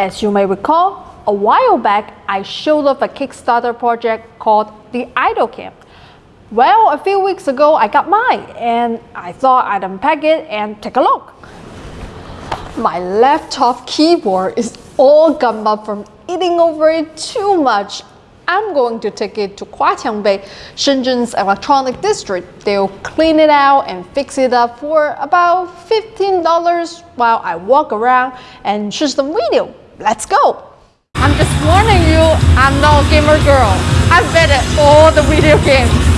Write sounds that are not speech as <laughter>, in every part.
As you may recall, a while back I showed off a Kickstarter project called the Idol Cam. Well, a few weeks ago I got mine and I thought I'd unpack it and take a look. My laptop keyboard is all gummed up from eating over it too much I'm going to take it to Huaqiangbei, Shenzhen's electronic district. They'll clean it out and fix it up for about $15 while I walk around and shoot some video. Let's go! I'm just warning you, I'm not a gamer girl. I've bet at all the video games.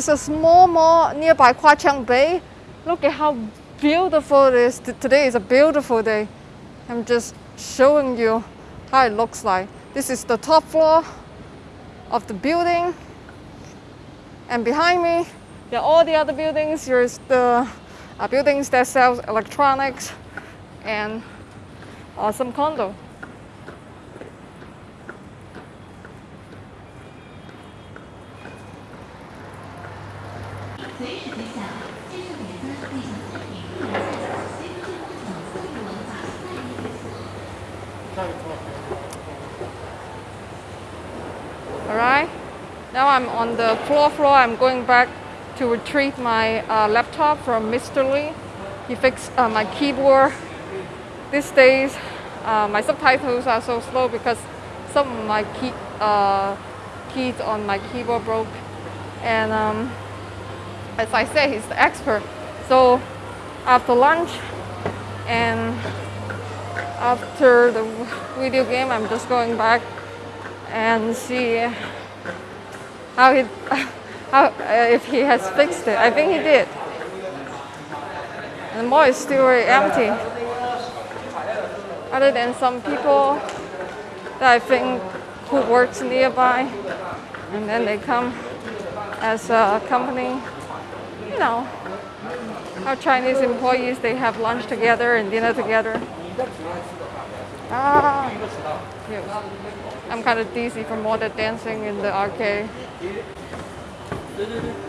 Is a small mall nearby Huaqiangbei. Look at how beautiful it is. Today is a beautiful day. I'm just showing you how it looks like. This is the top floor of the building. And behind me, there are all the other buildings. Here's the uh, buildings that sell electronics and uh, some condo. Alright, now I'm on the floor floor. I'm going back to retrieve my uh, laptop from Mr. Lee. He fixed uh, my keyboard. These days, uh, my subtitles are so slow because some of my key, uh, keys on my keyboard broke. And um, as I said, he's the expert. So after lunch and after the video game, I'm just going back and see how he, how, uh, if he has fixed it. I think he did. And the mall is still very empty. Other than some people that I think who works nearby, and then they come as a company. You know, our Chinese employees they have lunch together and dinner together. Ah, yes. I'm kind of dizzy from all the dancing in the arcade.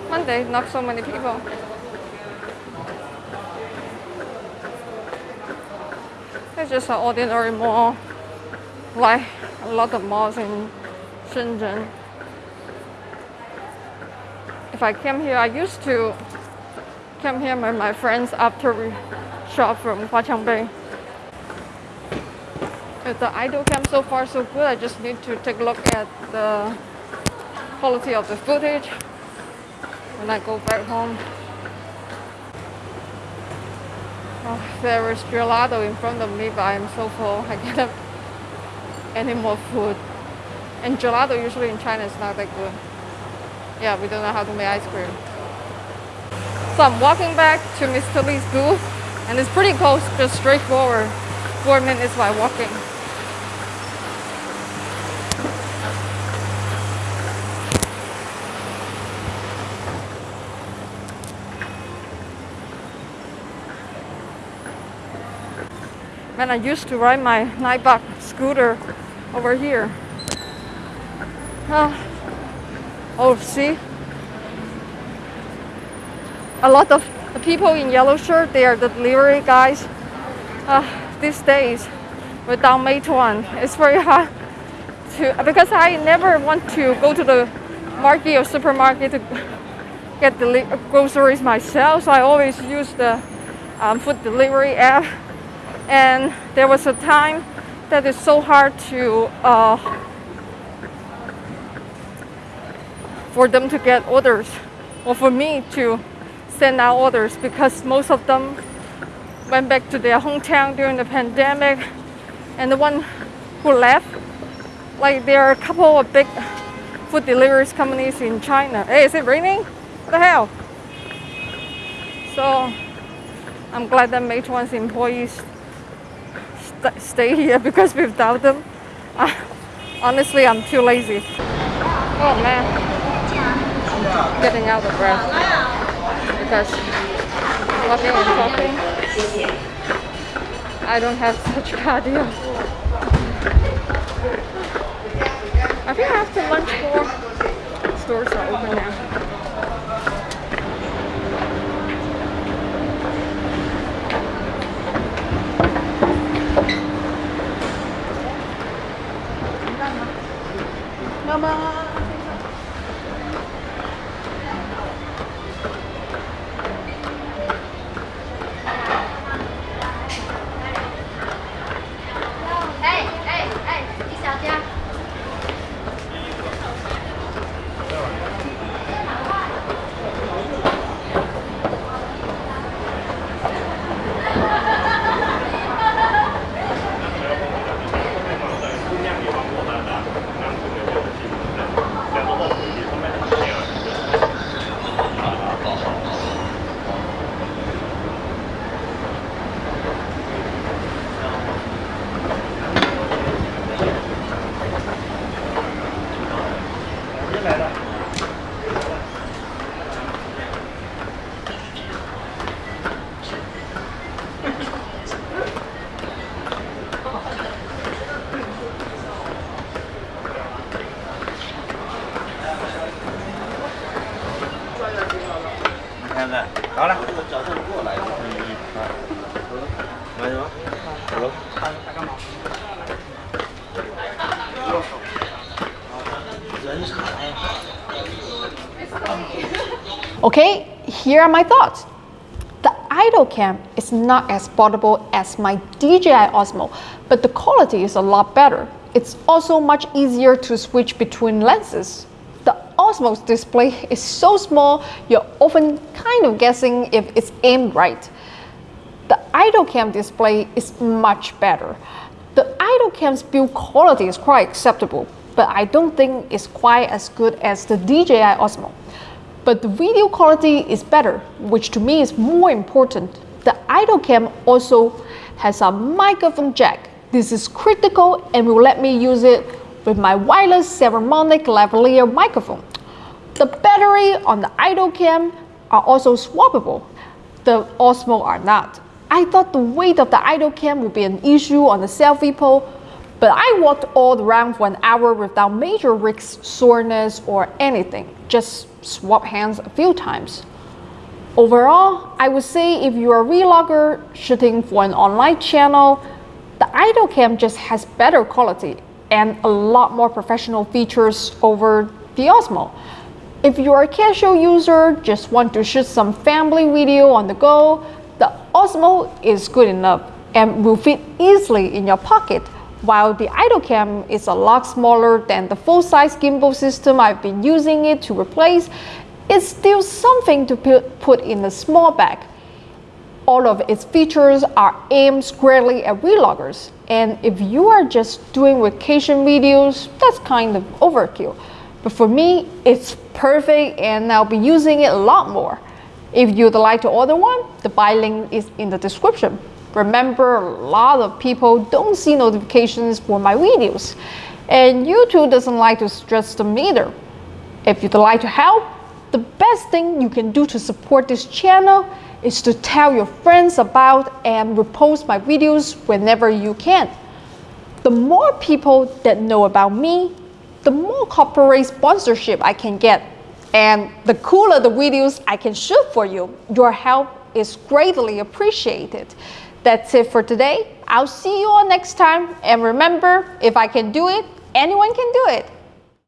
Monday, not so many people. It's just an ordinary mall, like a lot of malls in Shenzhen. If I came here, I used to come here with my friends after we shop from Huaqiangbei. The idol cam so far so good, I just need to take a look at the quality of the footage when I go back home. Oh, there is gelato in front of me, but I'm so full. I can't have any more food. And gelato usually in China is not that good. Yeah, we don't know how to make ice cream. So I'm walking back to Mr. Lee's booth, and it's pretty close, just straightforward. Four minutes by walking. And I used to ride my Ninebot scooter over here. Uh, oh, see? A lot of the people in yellow shirt, they are the delivery guys. Uh, these days, without Meituan, it's very hard to, because I never want to go to the market or supermarket to get the groceries myself, so I always use the um, food delivery app and there was a time that it's so hard to uh, for them to get orders or for me to send out orders because most of them went back to their hometown during the pandemic and the one who left like there are a couple of big food deliveries companies in China. Hey, is it raining? What the hell? So I'm glad that Meituan's employees stay here <laughs> because without them, uh, honestly, I'm too lazy. Oh man, I'm getting out of breath because walking and talking, I don't have <laughs> such cardio. I think after lunch more stores are open now. Come on. Here are my thoughts. The idol cam is not as portable as my DJI Osmo, but the quality is a lot better. It's also much easier to switch between lenses. The Osmo's display is so small, you're often kind of guessing if it's aimed right. The idol cam display is much better. The idol cam's build quality is quite acceptable, but I don't think it's quite as good as the DJI Osmo. But the video quality is better, which to me is more important. The idol cam also has a microphone jack. This is critical and will let me use it with my wireless Saramonic lavalier microphone. The battery on the idol cam are also swappable. The Osmo are not. I thought the weight of the idol cam would be an issue on the selfie pole, but I walked all around for an hour without major wrist soreness or anything. Just swap hands a few times. Overall, I would say if you're a vlogger shooting for an online channel, the idol cam just has better quality and a lot more professional features over the Osmo. If you're a casual user, just want to shoot some family video on the go, the Osmo is good enough and will fit easily in your pocket while the idol cam is a lot smaller than the full-size gimbal system I've been using it to replace, it's still something to put in a small bag. All of its features are aimed squarely at vloggers, and if you are just doing vacation videos, that's kind of overkill. But for me, it's perfect and I'll be using it a lot more. If you'd like to order one, the buy link is in the description. Remember, a lot of people don't see notifications for my videos, and YouTube doesn't like to stress them either. If you'd like to help, the best thing you can do to support this channel is to tell your friends about and repost my videos whenever you can. The more people that know about me, the more corporate sponsorship I can get, and the cooler the videos I can shoot for you. Your help is greatly appreciated. That's it for today. I'll see you all next time. And remember, if I can do it, anyone can do it.